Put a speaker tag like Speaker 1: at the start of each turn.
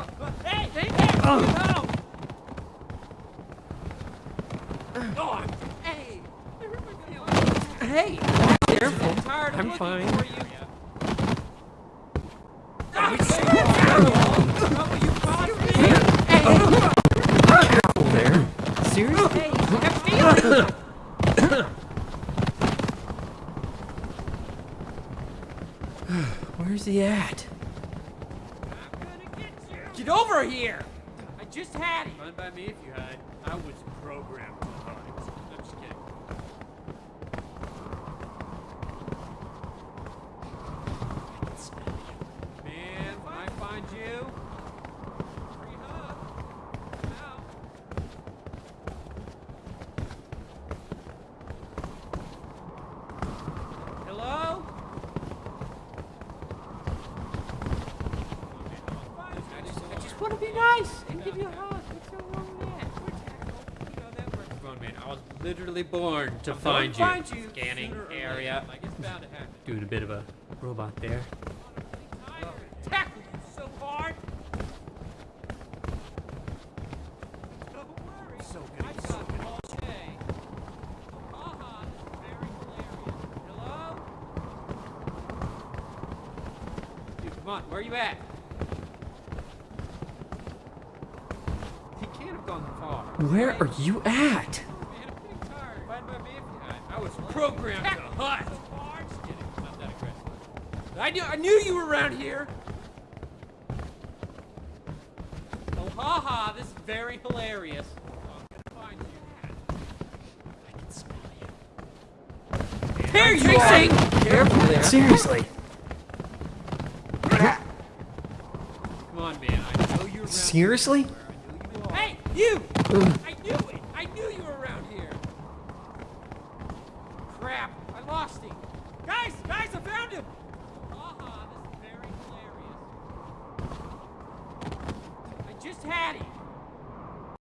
Speaker 1: Hey, hey, hey!
Speaker 2: Where's he at?
Speaker 1: Get. Over
Speaker 3: here.
Speaker 1: I just had it. Fine by me if you had. I was programmed to hunt. I'm just kidding. Man, when I find you, free hug. Out. Hello? I just, I just want to be nice and give you a hug.
Speaker 3: What's so wrong with that?
Speaker 1: you know that works. Come on, man.
Speaker 3: I was literally born to I'm find you. gonna find you Scanning sooner or later. area.
Speaker 1: Like it's bound to happen. Doing
Speaker 3: a bit of a robot there.
Speaker 1: Tackled you so hard. Don't worry. So good. I got it all day. Haha, very hilarious. Hello? Dude, come on. Where are you at? Where are
Speaker 2: you at? Man,
Speaker 1: I'm getting tired. Fine by me if you had. I was programmed to hunt. Just kidding. Not that aggressive. I knew, I knew you were around here. Oh, haha, this is very hilarious. I'm gonna find you. Can smell you. There you are! Careful there.
Speaker 2: Seriously. Come
Speaker 1: on, man. I know you're around. Seriously? You! I knew it! I knew you were around here! Crap! I lost him! Guys! Guys, I found him! Aha, this is very hilarious. I just had him!